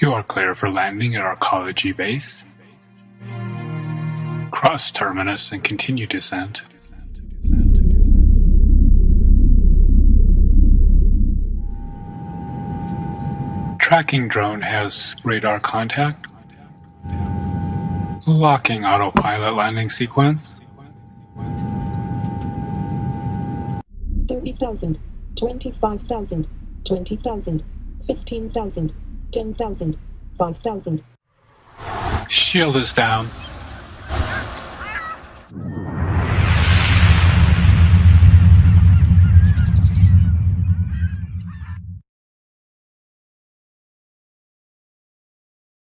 You are clear for landing at Arcology Base. Cross terminus and continue descent. Tracking drone has radar contact. Locking autopilot landing sequence. 30,000, 25,000, 20,000, 15,000, 10,000, 5,000. Shield is down.